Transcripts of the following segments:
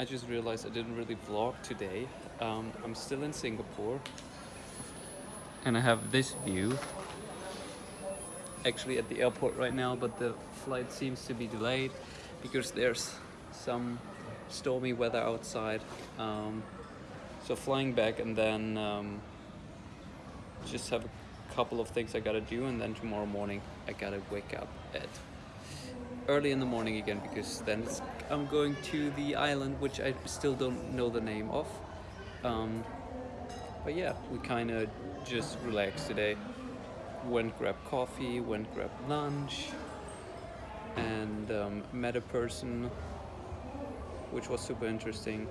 I just realized I didn't really vlog today. Um, I'm still in Singapore. And I have this view. Actually at the airport right now but the flight seems to be delayed because there's some stormy weather outside. Um, so flying back and then um, just have a couple of things I gotta do and then tomorrow morning I gotta wake up at early in the morning again because then I'm going to the island which I still don't know the name of. Um, but yeah, we kind of just relaxed today. Went grab coffee, went grab lunch, and um, met a person, which was super interesting.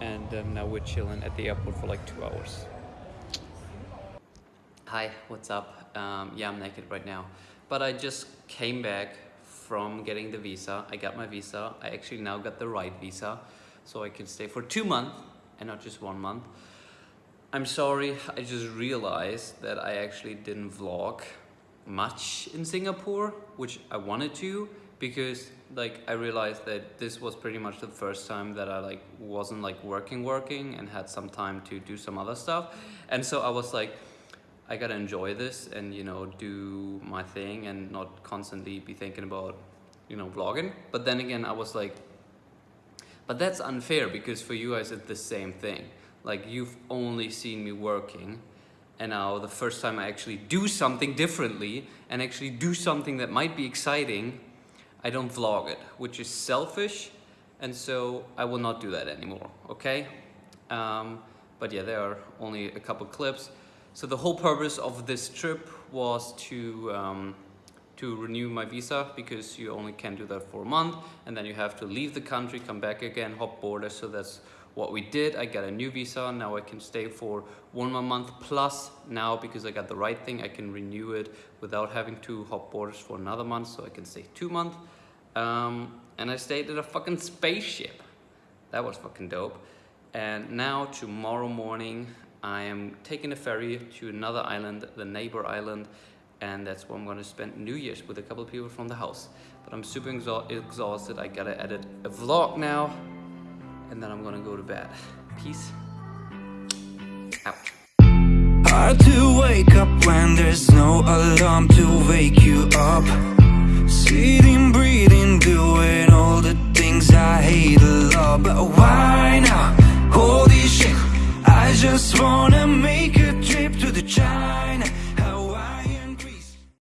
And um, now we're chilling at the airport for like two hours. Hi, what's up? Um, yeah, I'm naked right now. But I just came back from getting the visa. I got my visa. I actually now got the right visa. So I can stay for two months and not just one month. I'm sorry, I just realized that I actually didn't vlog much in Singapore, which I wanted to because like I realized that this was pretty much the first time that I like wasn't like working working and had some time to do some other stuff. And so I was like, I gotta enjoy this and you know do my thing and not constantly be thinking about you know vlogging. But then again I was like but that's unfair because for you guys it's the same thing. Like you've only seen me working and now the first time I actually do something differently and actually do something that might be exciting I don't vlog it which is selfish. And so I will not do that anymore okay? Um, but yeah there are only a couple clips so the whole purpose of this trip was to um, to renew my visa because you only can do that for a month and then you have to leave the country, come back again, hop border. So that's what we did. I got a new visa. Now I can stay for one more month plus now because I got the right thing. I can renew it without having to hop borders for another month. So I can stay two months. Um, and I stayed at a fucking spaceship. That was fucking dope. And now tomorrow morning, I am taking a ferry to another island, the neighbor island, and that's where I'm gonna spend New Year's with a couple of people from the house. But I'm super exhausted. I gotta edit a vlog now, and then I'm gonna go to bed. Peace out. Hard to wake up when there's no alarm to wake you up. Sitting, breathing, doing all the things I hate a lot. But why just wanna make a trip to the China